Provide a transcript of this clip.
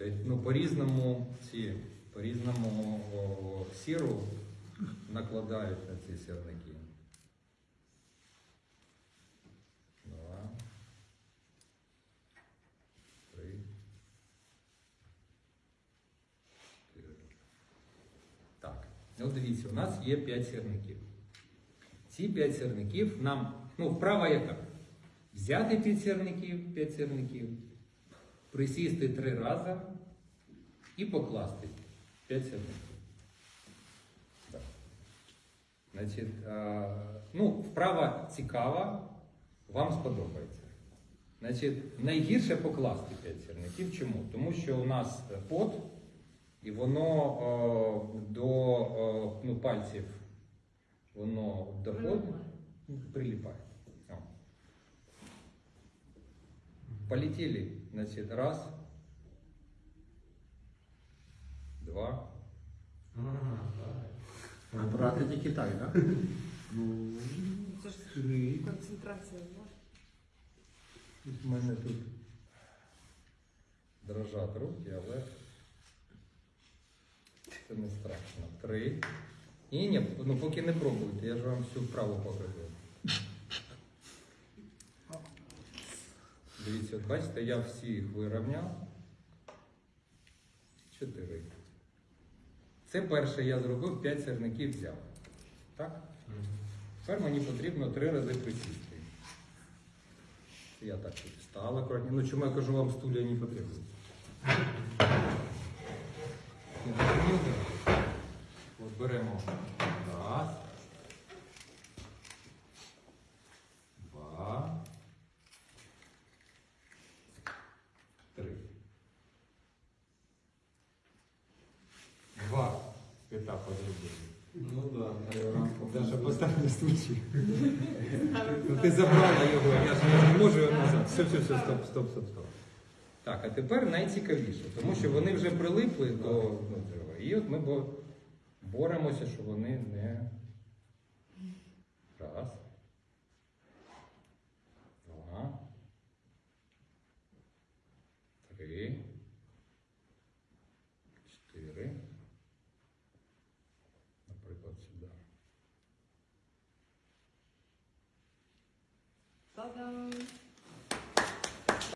Ну, по-різному по-різному сіру накладають на ці сірники. Два. Три. Так. Ну, дивіться, у нас є 5 сірників. Ці 5 сірників нам, ну, вправа яка? Взяти 5 сірників, 5 сірників, присісти три рази і покласти 5 сірників. Так. Значить, ну, вправа цікава, вам сподобається. Значить, найгірше покласти 5 сірників. Чому? Тому що у нас пот, і воно о, до о, ну, пальців воно доходить, прилипает. Полетели, значит, раз, два, Брати тільки так, так? Ну, Це ж три. концентрація. ну. У мене тут дрожать руки, але це не страшно. Три. Ні, ні, ну поки не пробуйте, я ж вам всю вправу покажу. От бачите, я всіх вирівняв. Чотири. Це перше я зробив, п'ять сірників взяв. Так? Тепер мені потрібно три рази присісти. Я так тут встала акуратні. Ну чому я кажу вам стулья не потрібно? Ні, ну. От беремо раз. Два. Три. Два етапи зробили. ну постав на стучі. Ну, ти забрала його, я ж не можу його назад. Все, все, все, стоп, стоп, стоп, стоп. Так, а тепер найцікавіше, тому що вони вже прилипли до ну, цього. І от ми бо- боремося, щоб вони не. Раз. Два. Три. Bye-bye.